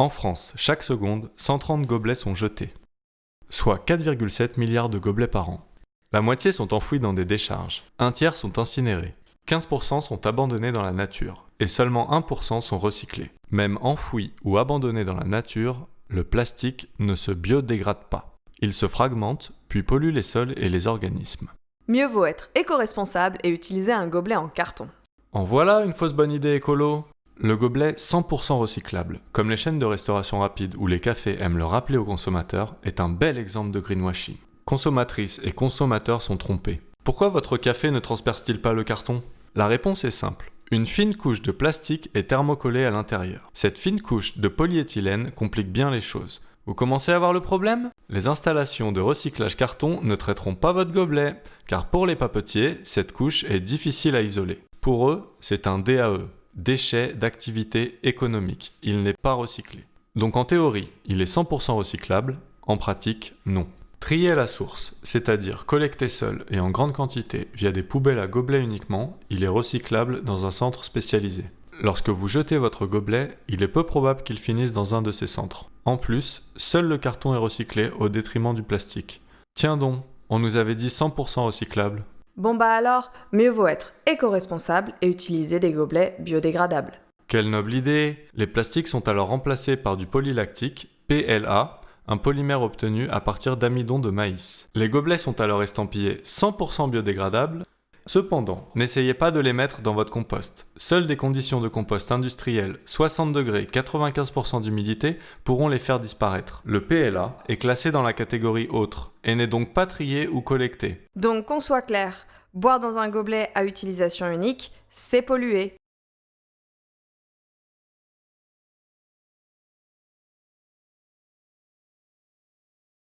En France, chaque seconde, 130 gobelets sont jetés, soit 4,7 milliards de gobelets par an. La moitié sont enfouis dans des décharges, un tiers sont incinérés, 15% sont abandonnés dans la nature, et seulement 1% sont recyclés. Même enfouis ou abandonnés dans la nature, le plastique ne se biodégrade pas. Il se fragmente, puis pollue les sols et les organismes. Mieux vaut être éco-responsable et utiliser un gobelet en carton. En voilà une fausse bonne idée écolo Le gobelet 100% recyclable, comme les chaînes de restauration rapide ou les cafés aiment le rappeler aux consommateurs, est un bel exemple de greenwashing. Consommatrices et consommateurs sont trompés. Pourquoi votre café ne transperce-t-il pas le carton? La réponse est simple. Une fine couche de plastique est thermocollée à l'intérieur. Cette fine couche de polyéthylène complique bien les choses. Vous commencez à voir le problème? Les installations de recyclage carton ne traiteront pas votre gobelet, car pour les papetiers, cette couche est difficile à isoler. Pour eux, c'est un DAE, déchet d'activité économique. Il n'est pas recyclé. Donc en théorie, il est 100% recyclable, en pratique, non. Trier à la source, c'est-à-dire collecter seul et en grande quantité via des poubelles à gobelets uniquement, il est recyclable dans un centre spécialisé. Lorsque vous jetez votre gobelet, il est peu probable qu'il finisse dans un de ces centres. En plus, seul le carton est recyclé au détriment du plastique. Tiens donc, on nous avait dit 100% recyclable. Bon bah alors, mieux vaut être éco-responsable et utiliser des gobelets biodégradables. Quelle noble idée Les plastiques sont alors remplacés par du polylactique, PLA, un polymère obtenu à partir d'amidon de maïs. Les gobelets sont alors estampillés 100% biodégradables. Cependant, n'essayez pas de les mettre dans votre compost. Seules des conditions de compost industriel 60 degrés 95% d'humidité pourront les faire disparaître. Le PLA est classé dans la catégorie autre et n'est donc pas trié ou collecté. Donc qu'on soit clair, boire dans un gobelet à utilisation unique, c'est polluer.